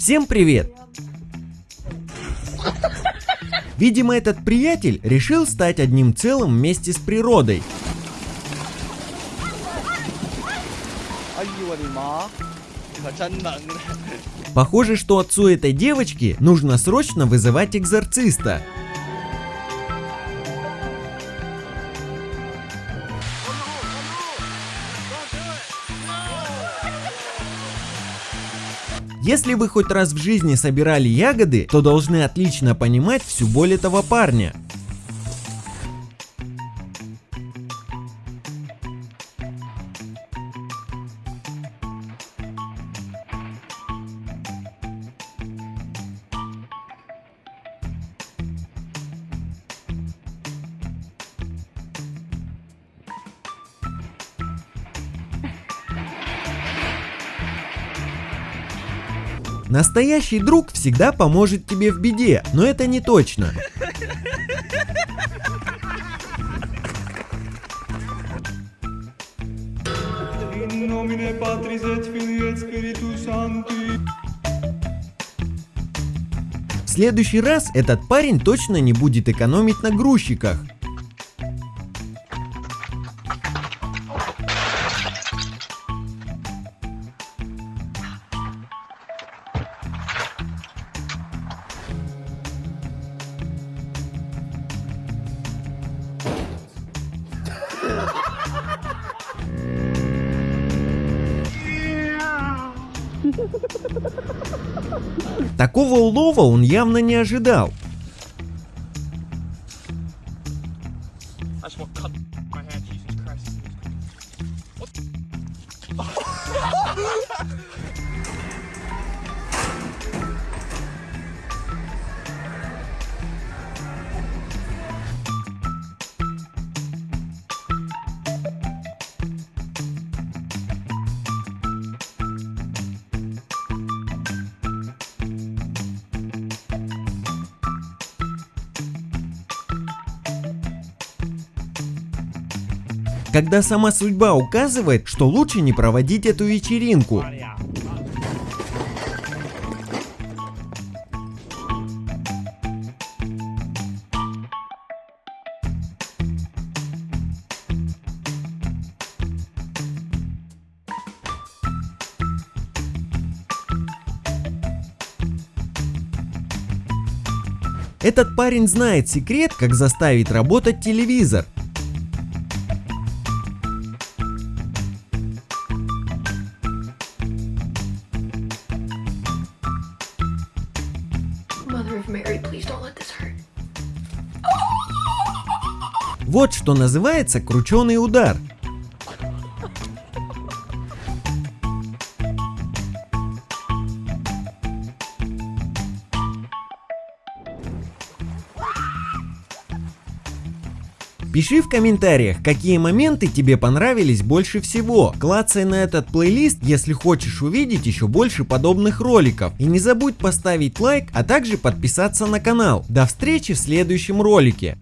Всем привет! Видимо, этот приятель решил стать одним целым вместе с природой. Похоже, что отцу этой девочки нужно срочно вызывать экзорциста. Если вы хоть раз в жизни собирали ягоды, то должны отлично понимать всю боль этого парня. Настоящий друг всегда поможет тебе в беде, но это не точно. В следующий раз этот парень точно не будет экономить на грузчиках. Такого улова он явно не ожидал. Когда сама судьба указывает, что лучше не проводить эту вечеринку. Этот парень знает секрет, как заставить работать телевизор. Вот что называется крученый удар. Пиши в комментариях, какие моменты тебе понравились больше всего. Клацай на этот плейлист, если хочешь увидеть еще больше подобных роликов. И не забудь поставить лайк, а также подписаться на канал. До встречи в следующем ролике.